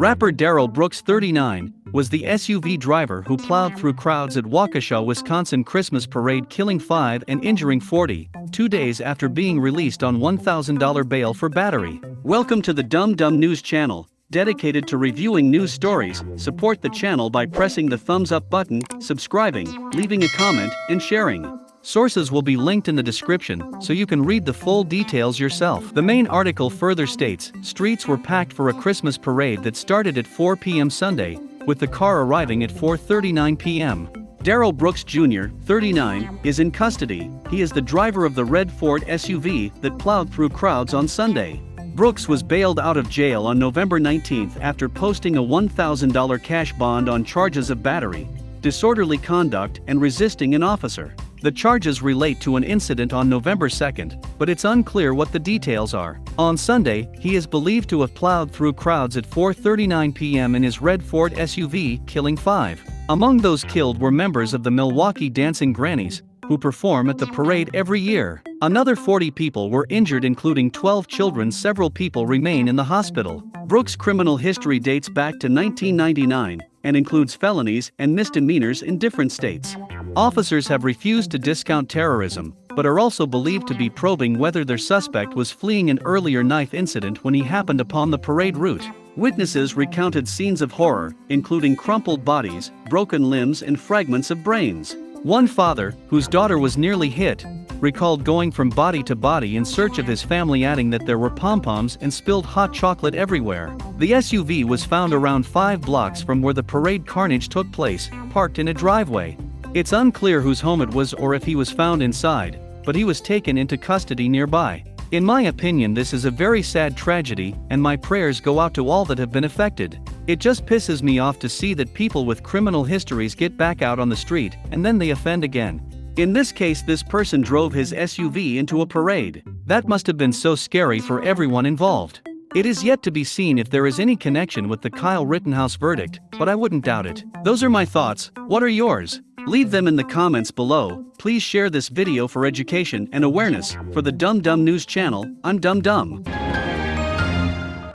Rapper Darrell Brooks 39 was the SUV driver who plowed through crowds at Waukesha, Wisconsin Christmas parade killing 5 and injuring 40, two days after being released on $1,000 bail for battery. Welcome to the Dumb Dumb News channel, dedicated to reviewing news stories. Support the channel by pressing the thumbs up button, subscribing, leaving a comment, and sharing. Sources will be linked in the description so you can read the full details yourself. The main article further states streets were packed for a Christmas parade that started at 4 p.m. Sunday, with the car arriving at 4:39 p.m. Darrell Brooks Jr., 39, is in custody. He is the driver of the red Ford SUV that plowed through crowds on Sunday. Brooks was bailed out of jail on November 19 after posting a $1,000 cash bond on charges of battery, disorderly conduct, and resisting an officer. The charges relate to an incident on November 2nd, but it's unclear what the details are. On Sunday, he is believed to have plowed through crowds at 4:39 p.m. in his red Ford SUV, killing 5. Among those killed were members of the Milwaukee Dancing Grannies, who perform at the parade every year. Another 40 people were injured including 12 children several people remain in the hospital. Brooks' criminal history dates back to 1999 and includes felonies and misdemeanors in different states. Officers have refused to discount terrorism, but are also believed to be probing whether their suspect was fleeing an earlier knife incident when he happened upon the parade route. Witnesses recounted scenes of horror, including crumpled bodies, broken limbs, and fragments of brains. One father, whose daughter was nearly hit, recalled going from body to body in search of his family, adding that there were pom poms and spilled hot chocolate everywhere. The SUV was found around five blocks from where the parade carnage took place, parked in a driveway. It's unclear whose home it was or if he was found inside, but he was taken into custody nearby. In my opinion, this is a very sad tragedy, and my prayers go out to all that have been affected. It just pisses me off to see that people with criminal histories get back out on the street and then they offend again. In this case, this person drove his SUV into a parade. That must have been so scary for everyone involved. It is yet to be seen if there is any connection with the Kyle Rittenhouse verdict, but I wouldn't doubt it. Those are my thoughts, what are yours? Leave them in the comments below. Please share this video for education and awareness. For the Dumb Dumb News channel, I'm Dumb Dumb.